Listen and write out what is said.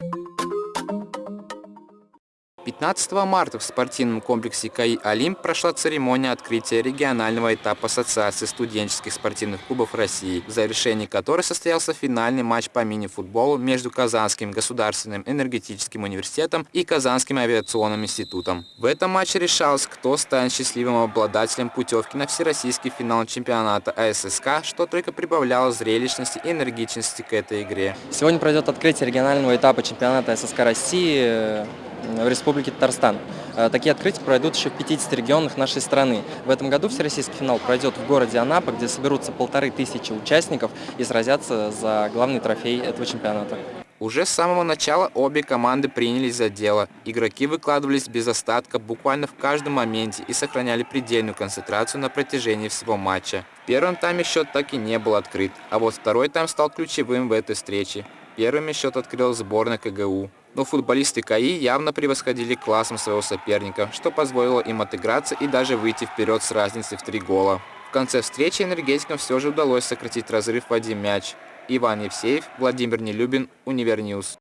you 15 марта в спортивном комплексе КАИ «Олимп» прошла церемония открытия регионального этапа Ассоциации студенческих спортивных клубов России, в завершении которой состоялся финальный матч по мини-футболу между Казанским государственным энергетическим университетом и Казанским авиационным институтом. В этом матче решалось, кто станет счастливым обладателем путевки на всероссийский финал чемпионата АССК, что только прибавляло зрелищности и энергичности к этой игре. Сегодня пройдет открытие регионального этапа чемпионата ССК России в Республике Татарстан. Э, такие открытия пройдут еще в 50 регионах нашей страны. В этом году всероссийский финал пройдет в городе Анапа, где соберутся полторы тысячи участников и сразятся за главный трофей этого чемпионата. Уже с самого начала обе команды принялись за дело. Игроки выкладывались без остатка буквально в каждом моменте и сохраняли предельную концентрацию на протяжении всего матча. В первом тайме счет так и не был открыт, а вот второй тайм стал ключевым в этой встрече. Первыми счет открыл сборная КГУ. Но футболисты КАИ явно превосходили классом своего соперника, что позволило им отыграться и даже выйти вперед с разницей в три гола. В конце встречи энергетикам все же удалось сократить разрыв в один мяч. Иван Евсеев, Владимир Нелюбин, UniverNews.